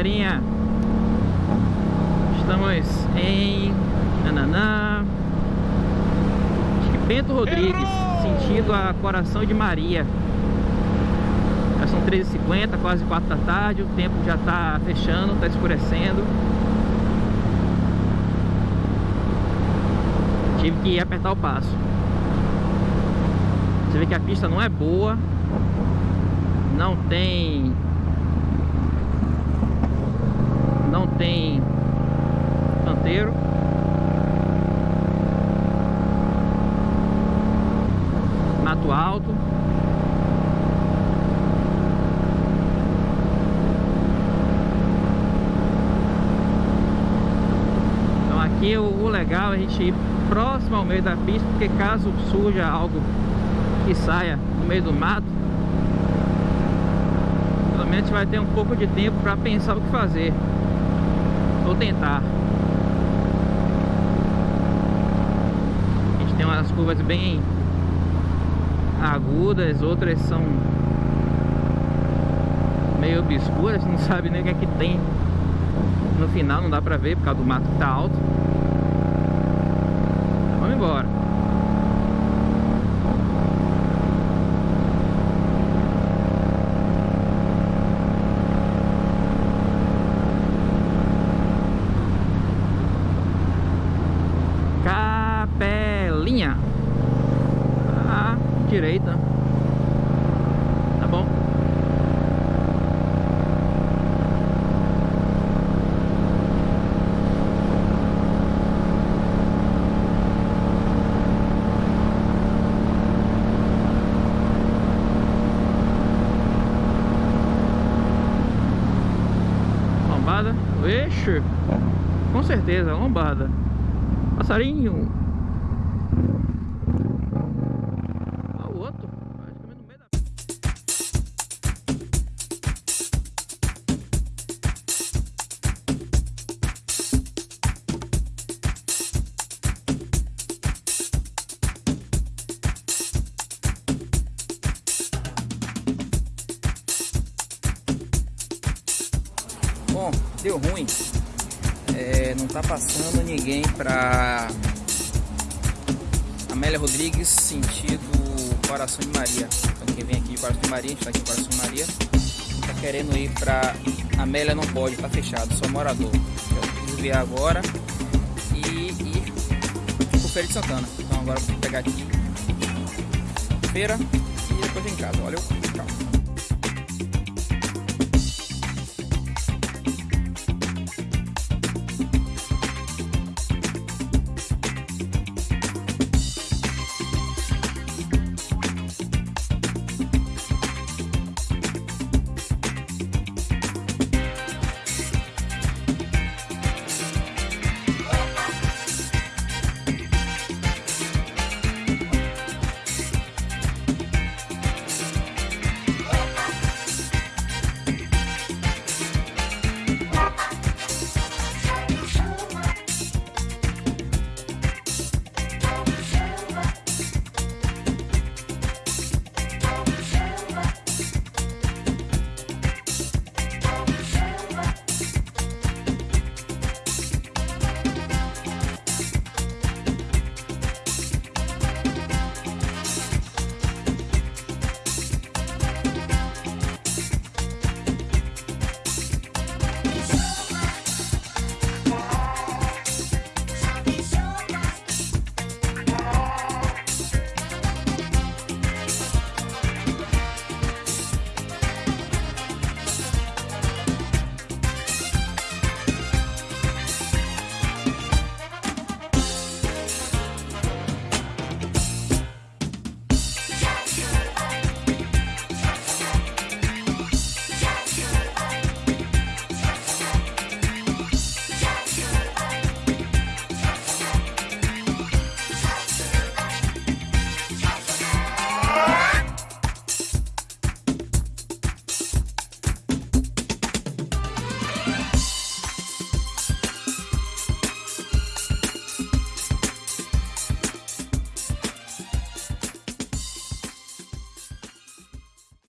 galerinha. Estamos em Nananã Acho que Bento Rodrigues Sentido a Coração de Maria. Já são 13h50, quase 4 da tarde. O tempo já está fechando, está escurecendo. Tive que apertar o passo. Você vê que a pista não é boa. Não tem não tem canteiro. Mato alto. Então aqui o, o legal é a gente ir próximo ao meio da pista porque caso surja algo que saia no meio do mato pelo menos vai ter um pouco de tempo para pensar o que fazer Vou tentar. A gente tem umas curvas bem agudas, outras são meio obscuras, não sabe nem o que é que tem no final, não dá pra ver por causa do mato que tá alto. Vamos embora. Lombada. Ixi. Com certeza, lombada. Passarinho. Deu ruim. É, não tá passando ninguém pra Amélia Rodrigues, sentido Coração de Maria. Então quem vem aqui de Coração de Maria, a gente tá aqui em Coração de Maria, tá querendo ir pra Amélia não pode, tá fechado, só morador. Eu preciso ver agora e ir pro Feira de Santana. Então agora vou pegar aqui feira e depois em casa. Valeu, tchau.